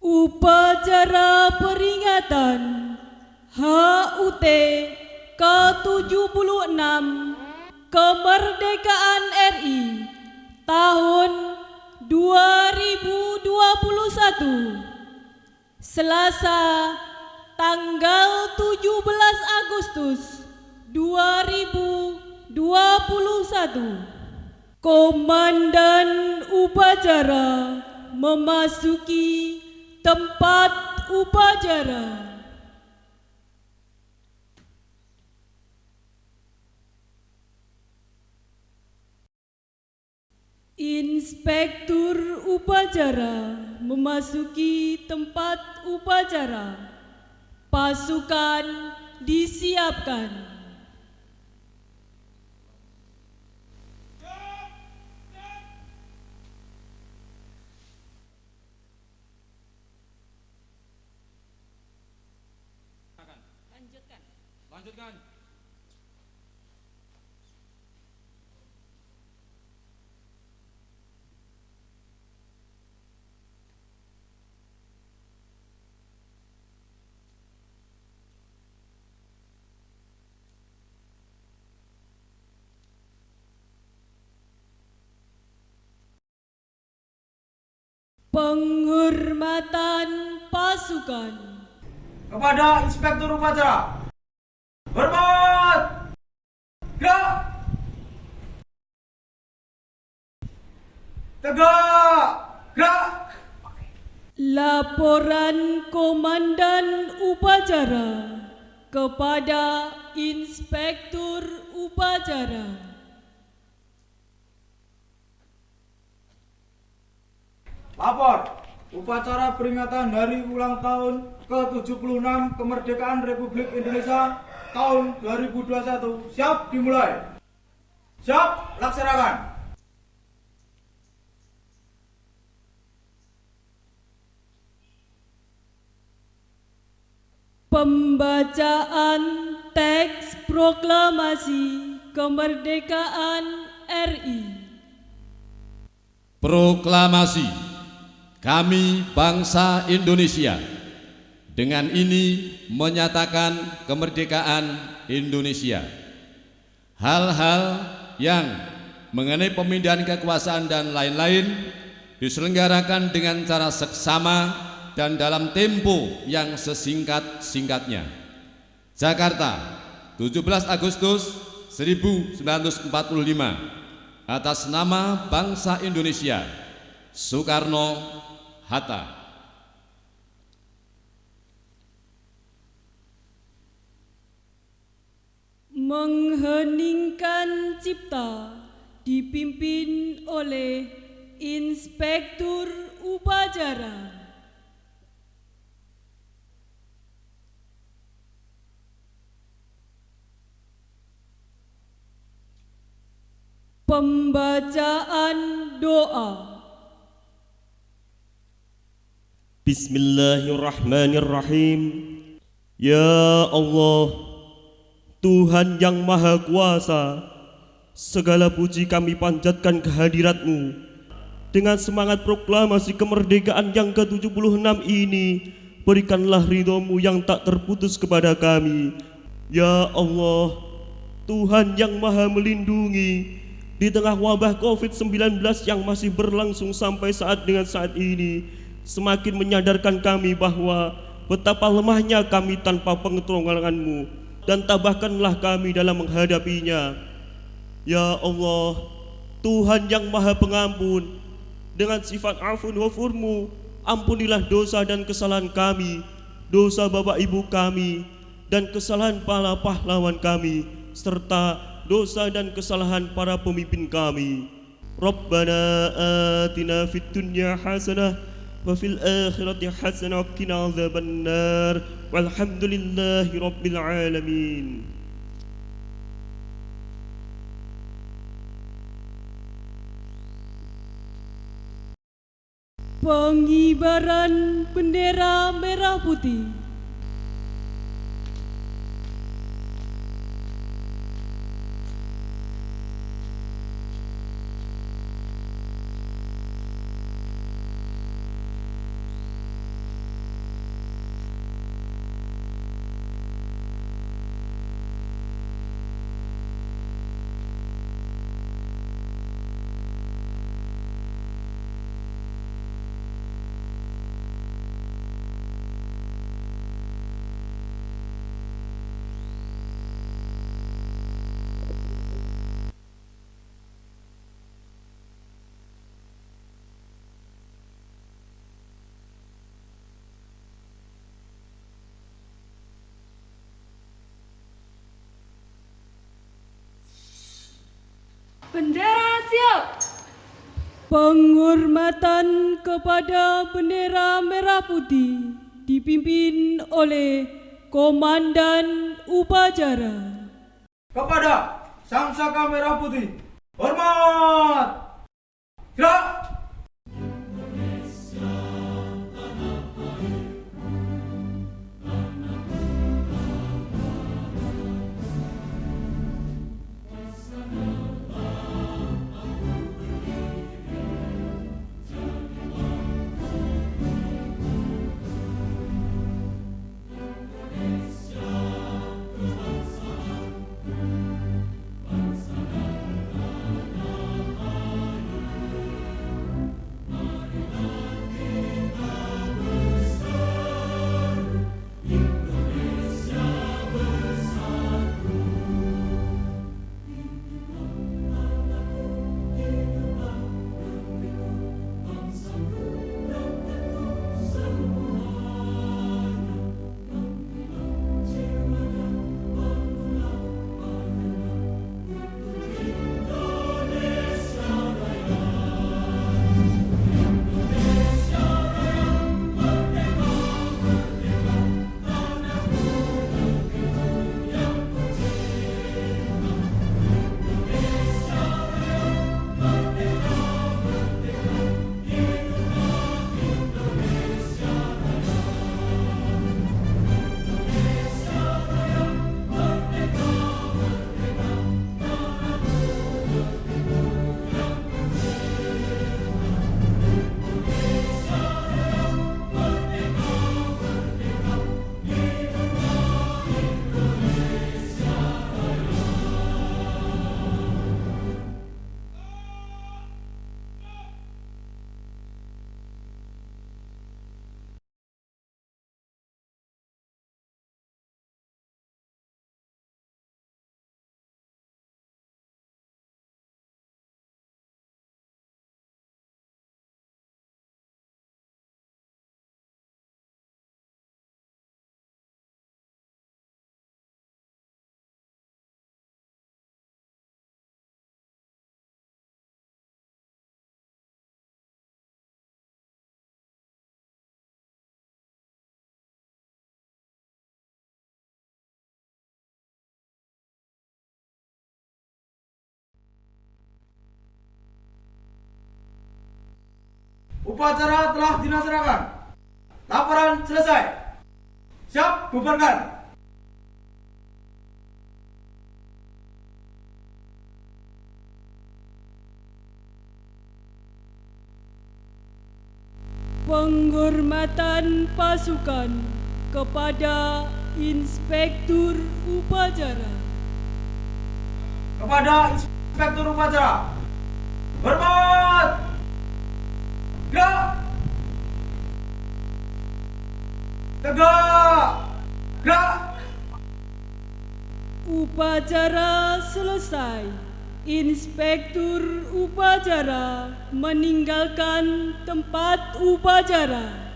Upacara peringatan HUT ke-76 Kemerdekaan RI tahun 2021 Selasa tanggal 17 Agustus 2021 Komandan upacara memasuki tempat upacara. Inspektur upacara memasuki tempat upacara. Pasukan disiapkan. Penghormatan pasukan. Kepada Inspektur Upacara. Hormat! Gerak! Tegak! Gerak! Laporan Komandan Upacara kepada Inspektur Upacara. Lapor. Upacara peringatan Hari Ulang Tahun ke-76 Kemerdekaan Republik Indonesia tahun 2021 siap dimulai. Siap, laksanakan. Pembacaan teks proklamasi kemerdekaan RI. Proklamasi kami bangsa Indonesia dengan ini menyatakan kemerdekaan Indonesia. Hal-hal yang mengenai pemindahan kekuasaan dan lain-lain diselenggarakan dengan cara seksama dan dalam tempo yang sesingkat-singkatnya. Jakarta, 17 Agustus 1945 atas nama bangsa Indonesia Soekarno Hatta mengheningkan cipta dipimpin oleh Inspektur Upacara. Pembacaan doa. Bismillahirrahmanirrahim. Ya Allah Tuhan yang Maha Kuasa Segala puji kami panjatkan kehadiratmu. Dengan semangat proklamasi kemerdekaan yang ke-76 ini Berikanlah ridhomu yang tak terputus kepada kami. Ya Allah Tuhan yang Maha Melindungi di tengah wabah COVID-19 yang masih berlangsung sampai saat dengan saat ini, semakin menyadarkan kami bahwa betapa lemahnya kami tanpa pengetolonganmu dan tabahkanlah kami dalam menghadapinya. Ya Allah, Tuhan yang maha pengampun, dengan sifat afun wafurmu, ampunilah dosa dan kesalahan kami, dosa bapak ibu kami, dan kesalahan para pahlawan kami, serta dosa dan kesalahan para pemimpin kami. Rabbana atina fid dunya hasanah وفي الآخرة حسن وقنا عذاب النار والحمد لله رب العالمين. Pengibaran bendera merah putih. Siap. Penghormatan kepada bendera merah putih dipimpin oleh Komandan Upacara. Kepada Sang Saka Merah Putih, hormat! Gerak! Upacara telah dilaksanakan. Laporan selesai. Siap, bubarkan. Penghormatan pasukan kepada Inspektur Upacara. Kepada Inspektur Upacara. Hormat! Gerak! Tegak! Gerak! Upacara selesai. Inspektur upacara meninggalkan tempat upacara.